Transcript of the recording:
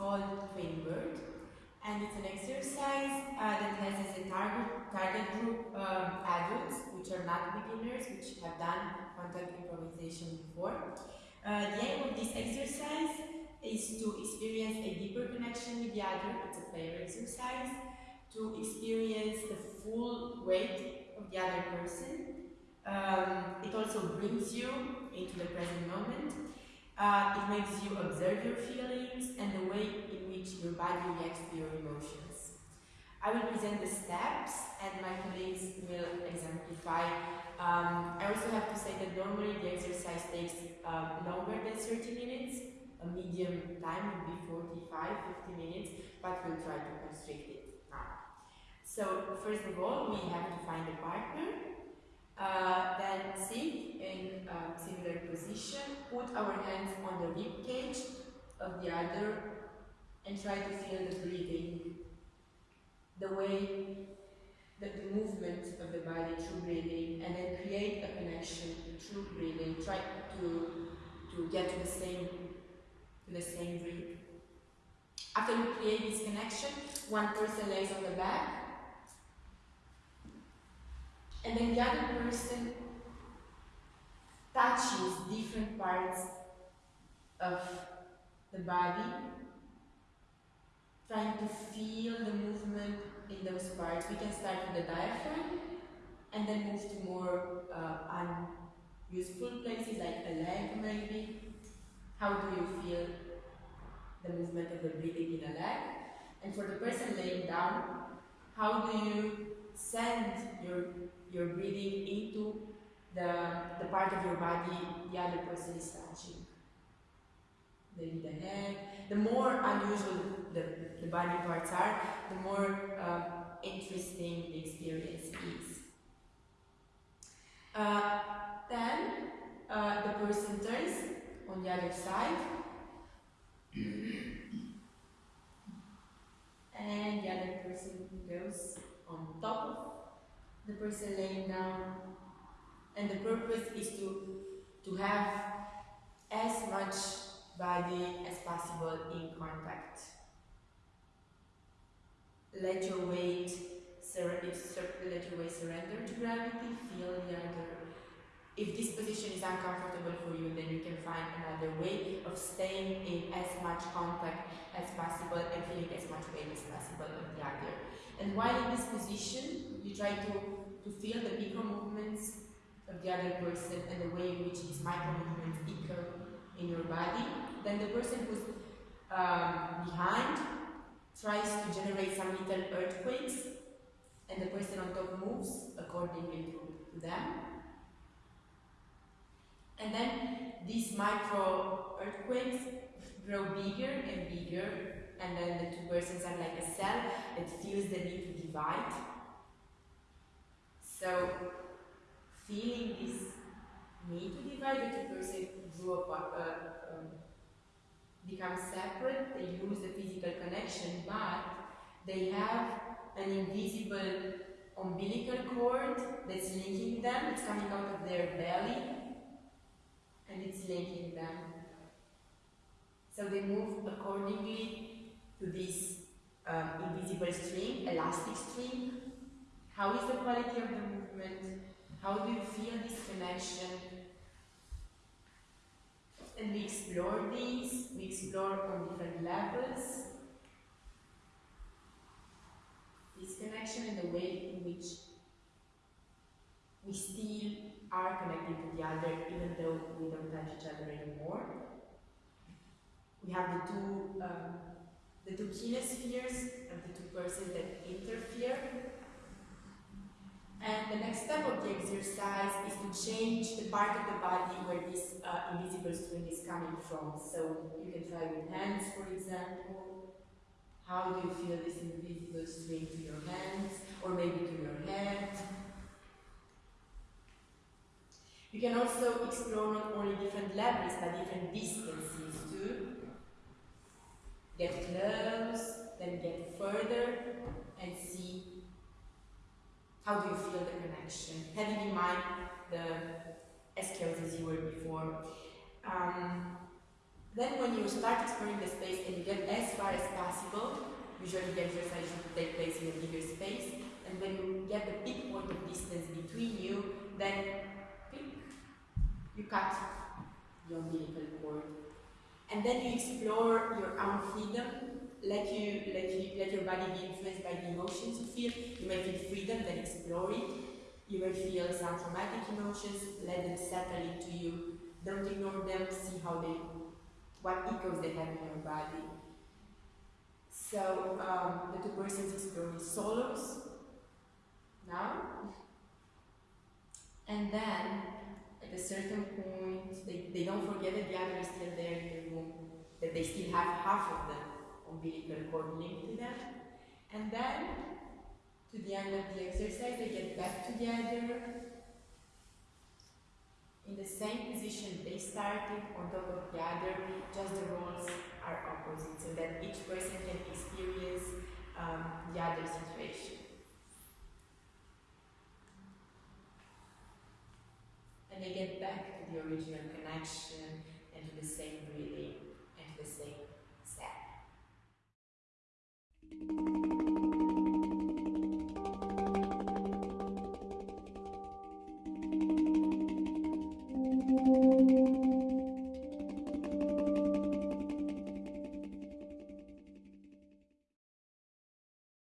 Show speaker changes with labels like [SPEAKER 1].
[SPEAKER 1] called Twin Bird and it's an exercise uh, that has as a target, target group um, adults, which are not beginners, which have done contact improvisation before. Uh, the aim of this exercise is to experience a deeper connection with the other, it's a player exercise, to experience the full weight of the other person. Um, it also brings you into the present moment. Uh, it makes you observe your feelings and the way in which your body reacts to your emotions. I will present the steps and my colleagues will exemplify. Um, I also have to say that normally the exercise takes uh, longer than 30 minutes. A medium time would be 45, 50 minutes, but we'll try to constrict it now. So first of all, we have to find a partner uh, then sit in a similar position, put our hands on the rib cage of the other and try to feel the breathing, the way, the, the movement of the body through breathing and then create a connection through breathing, try to, to get to the same, to the same breath. After you create this connection, one person lays on the back and then the other person touches different parts of the body, trying to feel the movement in those parts. We can start with the diaphragm and then move to more uh, unuseful places like a leg maybe. How do you feel the movement of the breathing in a leg? And for the person laying down, how do you send your you're breathing into the, the part of your body the other person is touching. Maybe the head. The more unusual the, the body parts are, the more uh, interesting the experience is. Uh, then uh, the person turns on the other side and the other person goes on top of the person laying down. And the purpose is to, to have as much body as possible in contact. Let your weight, let your weight surrender to gravity, feel the other. If this position is uncomfortable for you, then you can find another way of staying in as much contact as possible and feeling as much weight as possible on the other. And while in this position, you try to, to feel the micro movements of the other person and the way in which these micro movements echo in your body. Then the person who's um, behind tries to generate some little earthquakes and the person on top moves accordingly to them. And then these micro earthquakes grow bigger and bigger and then the two persons are like a cell that feels the need to divide. So, feeling this need to divide, the two persons grow up, uh, um, become separate, they lose the physical connection, but they have an invisible umbilical cord that's linking them, it's coming out of their belly, it's linking them. So they move accordingly to this um, invisible string, elastic string. How is the quality of the movement? How do you feel this connection? And we explore these, we explore on different levels. This connection and the way in which we still are connected to the other even though we don't touch each other anymore. We have the two um, the two kinespheres and the two persons that interfere. And the next step of the exercise is to change the part of the body where this uh, invisible string is coming from. So you can try with hands, for example. How do you feel this invisible string to your hands, or maybe to your head? You can also explore not only different levels, but different distances too. Get close, then get further and see how do you feel the connection. Having in mind the skills as you were before. Um, Then when you start exploring the space and you get as far as possible, usually the exercise should take place in a bigger space, and when you get the big point of distance between you, then pick, you cut your umbilical cord. And then you explore your own freedom, let you let you let your body be influenced by the emotions you feel. You may feel freedom, then explore it. You may feel some traumatic emotions, let them settle into you. Don't ignore them, see how they what echoes they have in your body. So um, the two persons explore solos now. And then at a certain point they, they don't forget that the other is still there in the room, that they still have half of the umbilical cord linked to them. And then to the end of the exercise they get back together in the same position they started on top of the other, just the roles are opposite so that each person can experience um, the other situation. And they get back to the original connection and to the same breathing and to the same